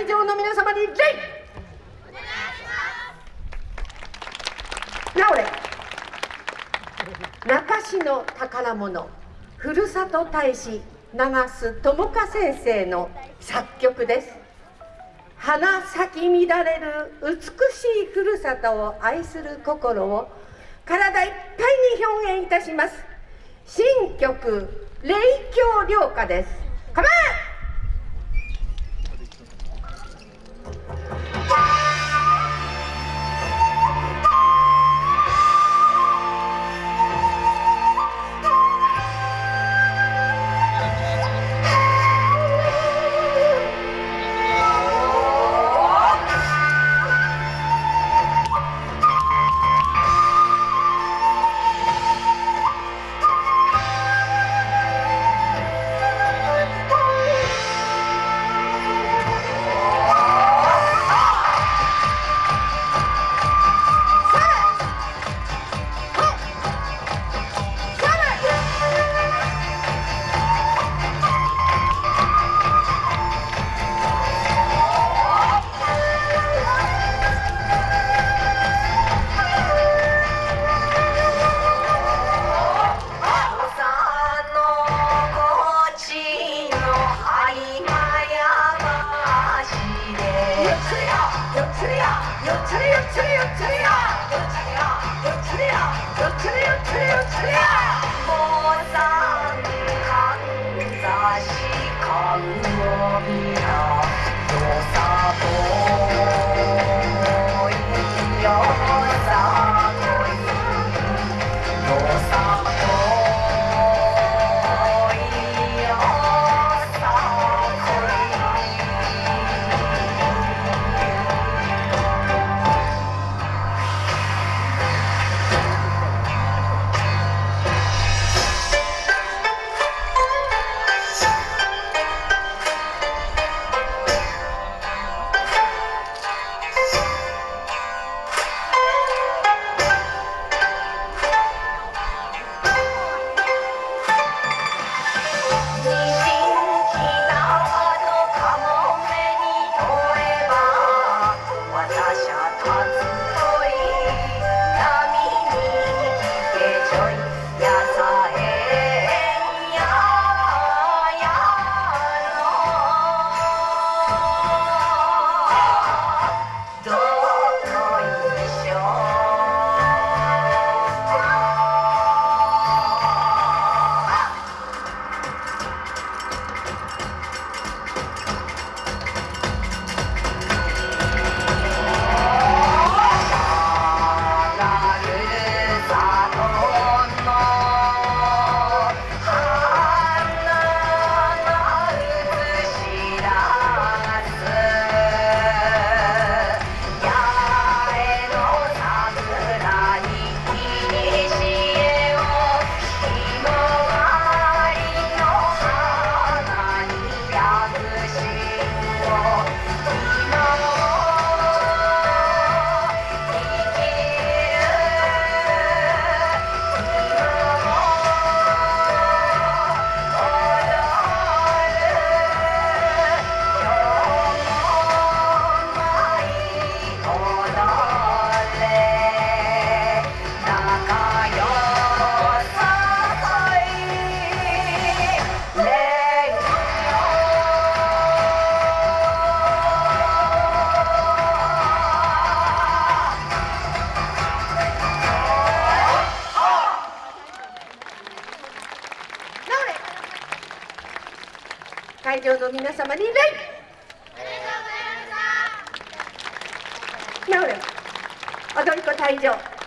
会場の皆様に礼なおれ。中市の宝物。ふるさと大使長須智香先生の作曲です。花咲き乱れる美しいふるさとを愛する心を体いっぱいに表現いたします。新曲「霊郷涼歌」です。 차례야 차례야 차례야 차례야 차례야 차례야 차례야 会場の皆様に礼。なおれ。踊り子退場。